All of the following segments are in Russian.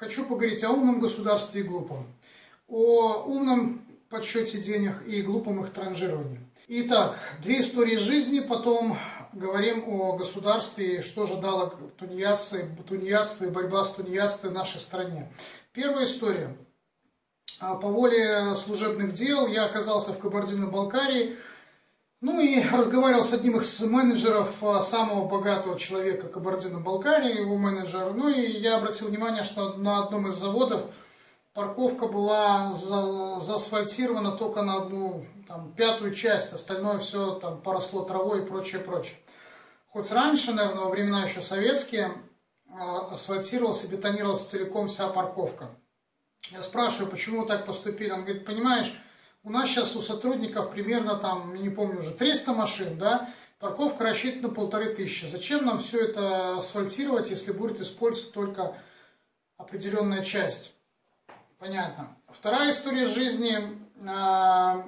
хочу поговорить о умном государстве и глупом, о умном подсчете денег и глупом их транжировании. Итак, две истории жизни, потом говорим о государстве, что же дало тунеядцы, тунеядство и борьба с тунеядством нашей стране. Первая история. А, по воле служебных дел я оказался в Кабардино-Балкарии, ну и разговаривал с одним из менеджеров а, самого богатого человека Кабардино-Балкарии, его менеджер. Ну и я обратил внимание, что на одном из заводов парковка была за, заасфальтирована только на одну там, пятую часть, остальное все там поросло травой и прочее, прочее. Хоть раньше, наверное, во времена еще советские, а, асфальтировалась и бетонировалась целиком вся парковка. Я спрашиваю, почему так поступили? Он говорит, понимаешь, у нас сейчас у сотрудников примерно там, не помню уже, 300 машин, да, парковка рассчитана на полторы тысячи. Зачем нам все это асфальтировать, если будет использоваться только определенная часть? Понятно. Вторая история жизни. А,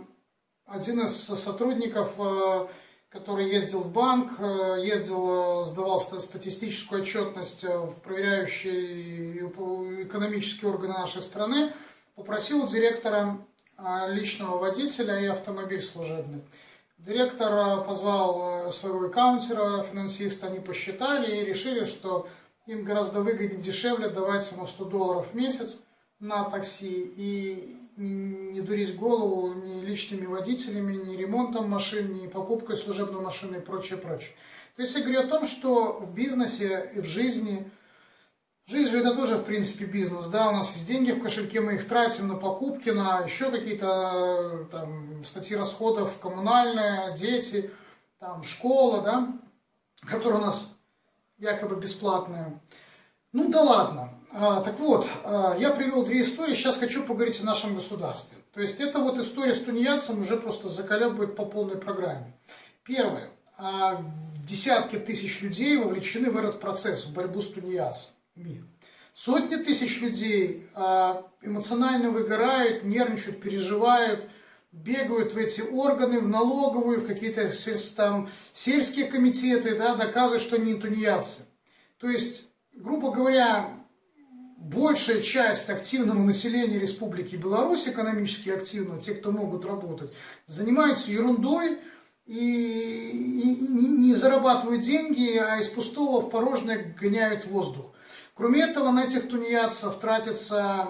один из сотрудников, а, который ездил в банк, а, ездил, сдавал статистическую отчетность в проверяющие экономические органы нашей страны, попросил у директора личного водителя и автомобиль служебный. Директор а, позвал э, своего аккаунтера, финансиста, они посчитали и решили, что им гораздо выгоднее, дешевле давать ему 100 долларов в месяц на такси и не дурить голову ни личными водителями, ни ремонтом машин, ни покупкой служебной машины и прочее, прочее. То есть я говорю о том, что в бизнесе и в жизни – Жизнь же это тоже, в принципе, бизнес, да, у нас есть деньги в кошельке, мы их тратим на покупки, на еще какие-то там статьи расходов коммунальные, дети, там школа, да, которая у нас якобы бесплатная. Ну да ладно. А, так вот, а, я привел две истории, сейчас хочу поговорить о нашем государстве. То есть это вот история с тунеядцем уже просто заколебывает по полной программе. Первое. А, десятки тысяч людей вовлечены в этот процесс, в борьбу с тунеядцем мир. Сотни тысяч людей а, эмоционально выгорают, нервничают, переживают, бегают в эти органы, в налоговую, в какие-то там сельские комитеты, да, доказывают, что они тунеядцы. То есть, грубо говоря, большая часть активного населения Республики Беларусь, экономически активного, те, кто могут работать, занимаются ерундой и, и, и не зарабатывают деньги, а из пустого в порожнее гоняют воздух. Кроме этого, на этих тунеядцев тратится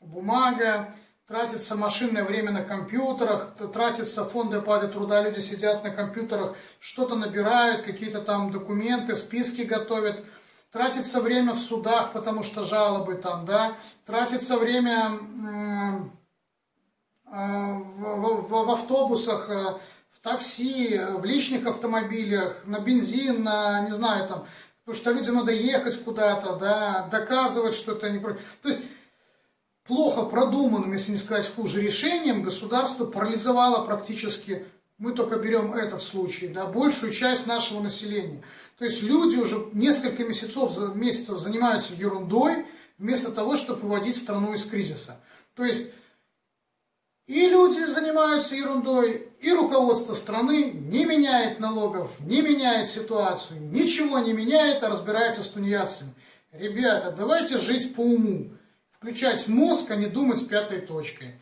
бумага, тратится машинное время на компьютерах, тратятся фонды оплаты труда, люди сидят на компьютерах, что-то набирают, какие-то там документы, списки готовят, тратится время в судах, потому что жалобы там, да, тратится время э, в, автобусах, э, в такси, в личных автомобилях, на бензин, на, не знаю, там, Потому что людям надо ехать куда-то, да, доказывать что-то. Не... То есть плохо продуманным, если не сказать хуже, решением государство парализовало практически, мы только берем это в случае, да, большую часть нашего населения. То есть люди уже несколько месяцев, месяцев занимаются ерундой, вместо того, чтобы выводить страну из кризиса. То есть и люди занимаются ерундой, и руководство страны не меняет налогов, не меняет ситуацию, ничего не меняет, а разбирается с тунеядцами. Ребята, давайте жить по уму, включать мозг, а не думать пятой точкой.